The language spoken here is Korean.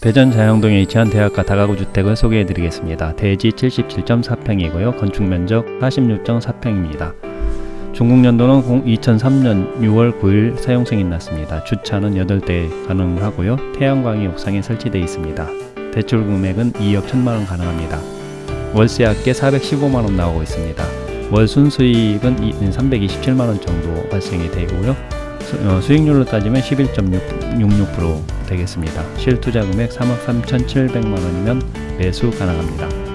대전 자영동에 위치한 대학가 다가구 주택을 소개해 드리겠습니다. 대지 77.4평이고요. 건축 면적 46.4평입니다. 중국 연도는 2003년 6월 9일 사용 승인 났습니다. 주차는 8대 가능하고요. 태양광이 옥상에 설치되어 있습니다. 대출 금액은 2억 1천만원 가능합니다. 월세 합계 415만원 나오고 있습니다. 월 순수익은 327만원 정도 발생이 되고요. 수, 수익률로 따지면 11.66% 되겠습니다. 실투자 금액 3억 3,700만 원이면 매수 가능합니다.